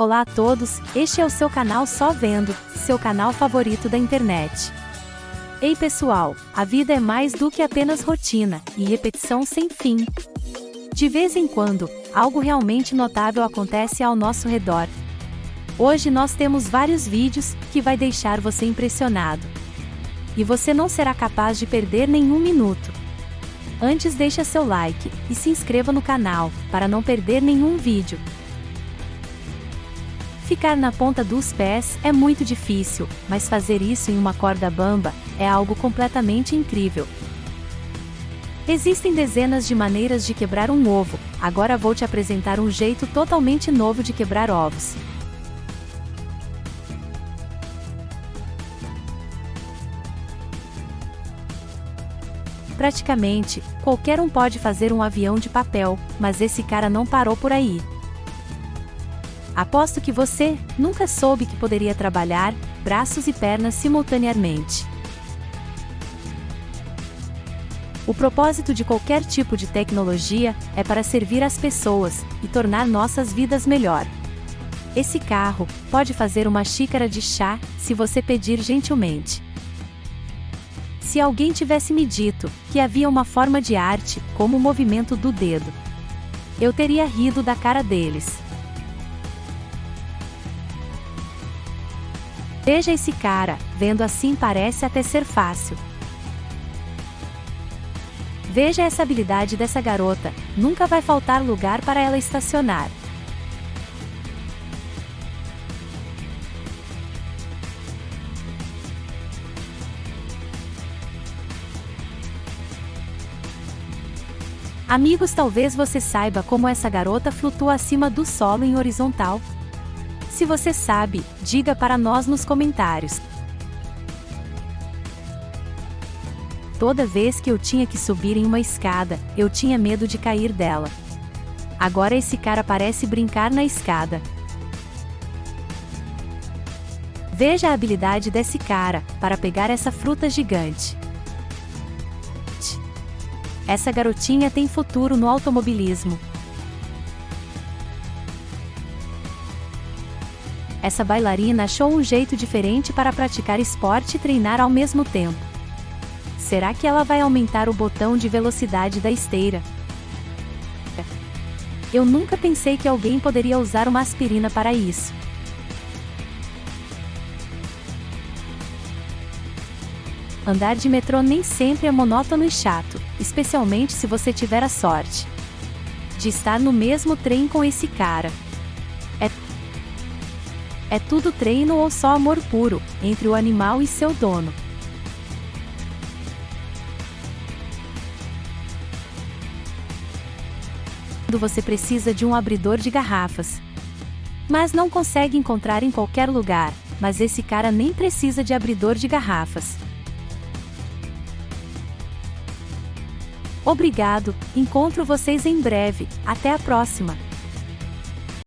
Olá a todos, este é o seu canal Só Vendo, seu canal favorito da internet. Ei pessoal, a vida é mais do que apenas rotina e repetição sem fim. De vez em quando, algo realmente notável acontece ao nosso redor. Hoje nós temos vários vídeos que vai deixar você impressionado. E você não será capaz de perder nenhum minuto. Antes deixa seu like e se inscreva no canal para não perder nenhum vídeo. Ficar na ponta dos pés é muito difícil, mas fazer isso em uma corda bamba é algo completamente incrível. Existem dezenas de maneiras de quebrar um ovo, agora vou te apresentar um jeito totalmente novo de quebrar ovos. Praticamente, qualquer um pode fazer um avião de papel, mas esse cara não parou por aí. Aposto que você nunca soube que poderia trabalhar braços e pernas simultaneamente. O propósito de qualquer tipo de tecnologia é para servir as pessoas e tornar nossas vidas melhor. Esse carro pode fazer uma xícara de chá se você pedir gentilmente. Se alguém tivesse me dito que havia uma forma de arte, como o movimento do dedo, eu teria rido da cara deles. Veja esse cara, vendo assim parece até ser fácil. Veja essa habilidade dessa garota, nunca vai faltar lugar para ela estacionar. Amigos, talvez você saiba como essa garota flutua acima do solo em horizontal, se você sabe, diga para nós nos comentários. Toda vez que eu tinha que subir em uma escada, eu tinha medo de cair dela. Agora esse cara parece brincar na escada. Veja a habilidade desse cara para pegar essa fruta gigante. Essa garotinha tem futuro no automobilismo. Essa bailarina achou um jeito diferente para praticar esporte e treinar ao mesmo tempo. Será que ela vai aumentar o botão de velocidade da esteira? Eu nunca pensei que alguém poderia usar uma aspirina para isso. Andar de metrô nem sempre é monótono e chato, especialmente se você tiver a sorte de estar no mesmo trem com esse cara. É tudo treino ou só amor puro, entre o animal e seu dono. Você precisa de um abridor de garrafas. Mas não consegue encontrar em qualquer lugar, mas esse cara nem precisa de abridor de garrafas. Obrigado, encontro vocês em breve, até a próxima!